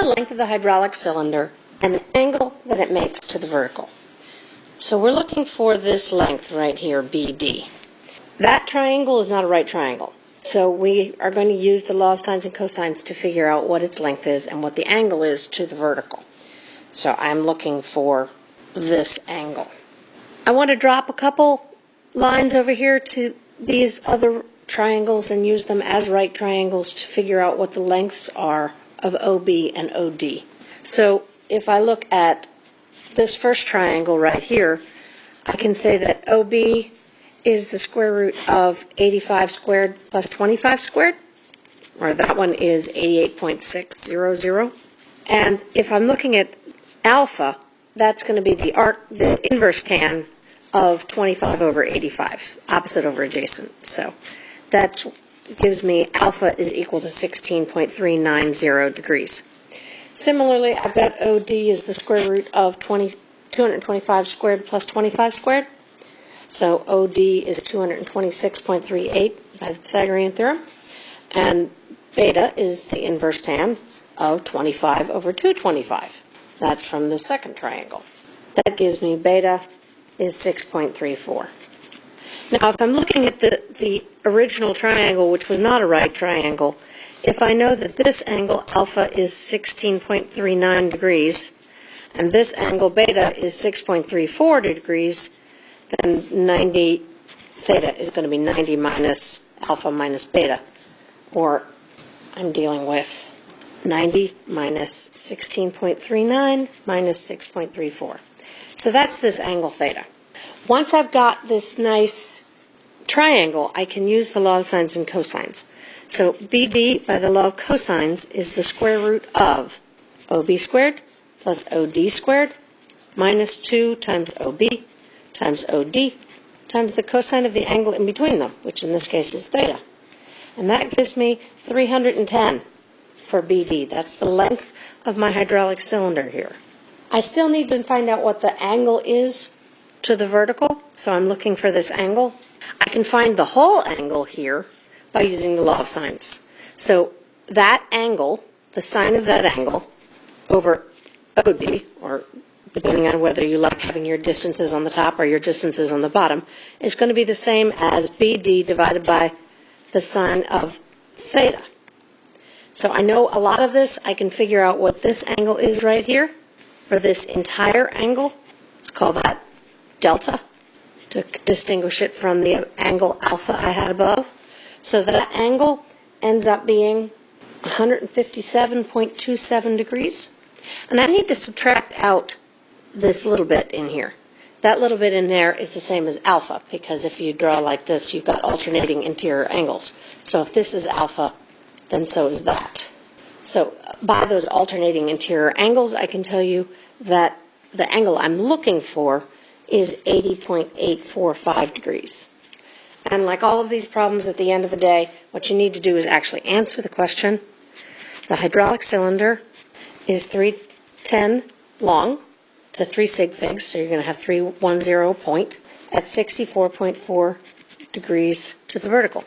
the length of the hydraulic cylinder and the angle that it makes to the vertical. So we're looking for this length right here, BD. That triangle is not a right triangle. So we are going to use the law of sines and cosines to figure out what its length is and what the angle is to the vertical. So I'm looking for this angle. I want to drop a couple lines over here to these other triangles and use them as right triangles to figure out what the lengths are of OB and OD. So if I look at this first triangle right here, I can say that OB is the square root of 85 squared plus 25 squared, or that one is 88.600. And if I'm looking at alpha, that's going to be the arc, the inverse tan of 25 over 85, opposite over adjacent. So that gives me alpha is equal to 16.390 degrees. Similarly, I've got OD is the square root of 20, 225 squared plus 25 squared. So OD is 226.38 by the Pythagorean theorem. And beta is the inverse tan of 25 over 225. That's from the second triangle. That gives me beta is 6.34. Now, if I'm looking at the, the original triangle, which was not a right triangle, if I know that this angle alpha is 16.39 degrees, and this angle beta is 6.34 degrees, then 90 theta is going to be 90 minus alpha minus beta, or I'm dealing with 90 minus 16.39 minus 6.34. So that's this angle theta. Once I've got this nice triangle, I can use the law of sines and cosines. So BD by the law of cosines is the square root of OB squared plus OD squared minus 2 times OB times OD times the cosine of the angle in between them, which in this case is theta. And that gives me 310 for BD. That's the length of my hydraulic cylinder here. I still need to find out what the angle is to the vertical, so I'm looking for this angle. I can find the whole angle here by using the law of sines. So that angle, the sine of that angle, over OD, or depending on whether you like having your distances on the top or your distances on the bottom, is going to be the same as BD divided by the sine of theta. So I know a lot of this. I can figure out what this angle is right here for this entire angle. Let's call that delta to distinguish it from the angle alpha I had above. So that angle ends up being 157.27 degrees. And I need to subtract out this little bit in here. That little bit in there is the same as alpha because if you draw like this, you've got alternating interior angles. So if this is alpha, then so is that. So by those alternating interior angles, I can tell you that the angle I'm looking for is 80.845 degrees. And like all of these problems at the end of the day, what you need to do is actually answer the question. The hydraulic cylinder is 310 long to 3 sig figs, so you're going to have 310 point at 64.4 degrees to the vertical.